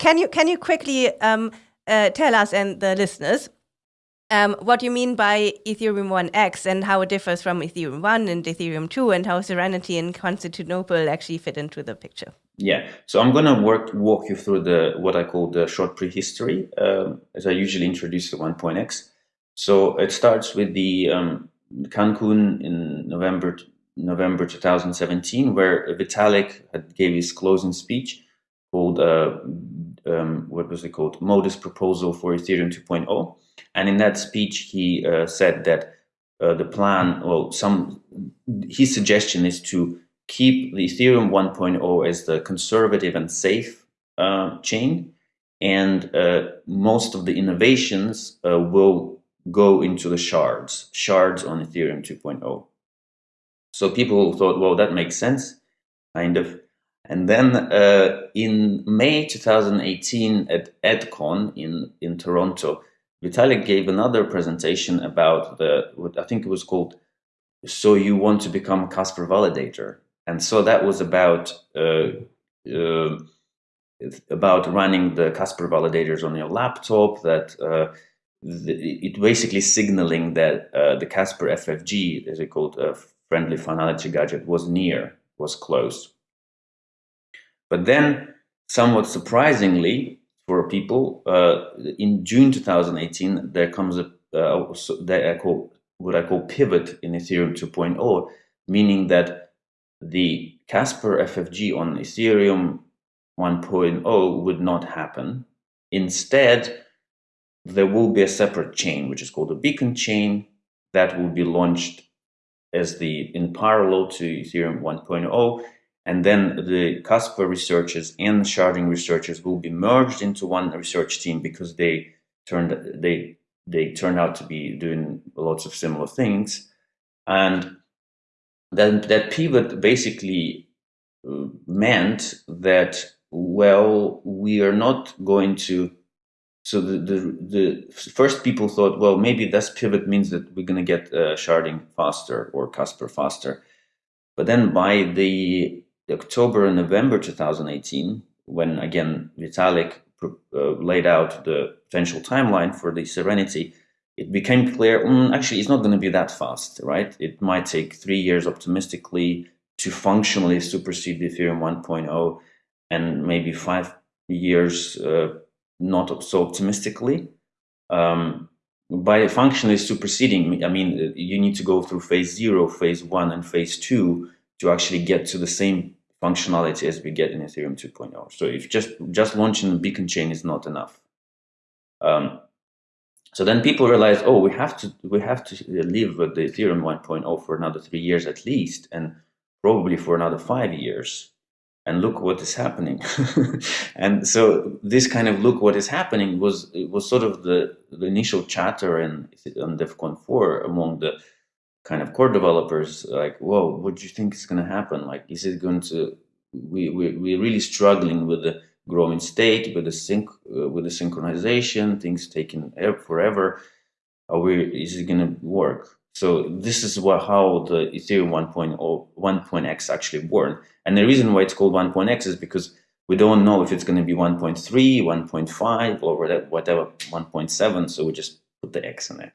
can you can you quickly um, uh, tell us and the listeners um, what you mean by Ethereum 1x and how it differs from Ethereum 1 and Ethereum 2 and how Serenity and Constantinople actually fit into the picture? Yeah, so I'm going to work walk you through the what I call the short prehistory, um, as I usually introduce the 1.x. So it starts with the um, Cancun in November November 2017, where Vitalik had gave his closing speech called uh, um, what was it called modest proposal for Ethereum 2.0, and in that speech he uh, said that uh, the plan, well, some his suggestion is to keep the Ethereum 1.0 as the conservative and safe uh, chain, and uh, most of the innovations uh, will go into the shards, shards on Ethereum 2.0. So people thought, well, that makes sense, kind of. And then uh, in May 2018 at EdCon in, in Toronto, Vitalik gave another presentation about the, what I think it was called, So You Want to Become Casper Validator. And so that was about uh, uh, about running the Casper validators on your laptop. That uh, the, it basically signaling that uh, the Casper FFG, as it called, a friendly finality gadget, was near, was close. But then, somewhat surprisingly for people, uh, in June 2018, there comes a uh, that I call what I call pivot in Ethereum 2.0, meaning that the Casper FFG on Ethereum 1.0 would not happen. Instead, there will be a separate chain, which is called a beacon chain, that will be launched as the in parallel to Ethereum 1.0. And then the Casper researchers and sharding researchers will be merged into one research team because they turned they they turned out to be doing lots of similar things. And then that pivot basically uh, meant that well we are not going to so the, the, the first people thought well maybe this pivot means that we're going to get uh, sharding faster or casper faster but then by the, the october and november 2018 when again vitalik uh, laid out the potential timeline for the serenity it became clear mm, actually it's not going to be that fast right it might take three years optimistically to functionally supersede the ethereum 1.0 and maybe five years uh, not so optimistically. Um, by functionally superseding, I mean, you need to go through phase zero, phase one, and phase two to actually get to the same functionality as we get in Ethereum 2.0. So if just, just launching a beacon chain is not enough. Um, so then people realize, oh, we have to we have to live with the Ethereum 1.0 for another three years at least, and probably for another five years and look what is happening. and so this kind of look what is happening was was sort of the, the initial chatter in on DevCon 4 among the kind of core developers like, whoa, what do you think is going to happen? Like, is it going to, we, we, we're really struggling with the growing state, with the sync, uh, with the synchronization, things taking forever. Are we, is it going to work? So this is what, how the Ethereum 1.0, 1.x actually born. And the reason why it's called 1.x is because we don't know if it's going to be 1.3, 1.5, or whatever, 1.7. So we just put the x in it.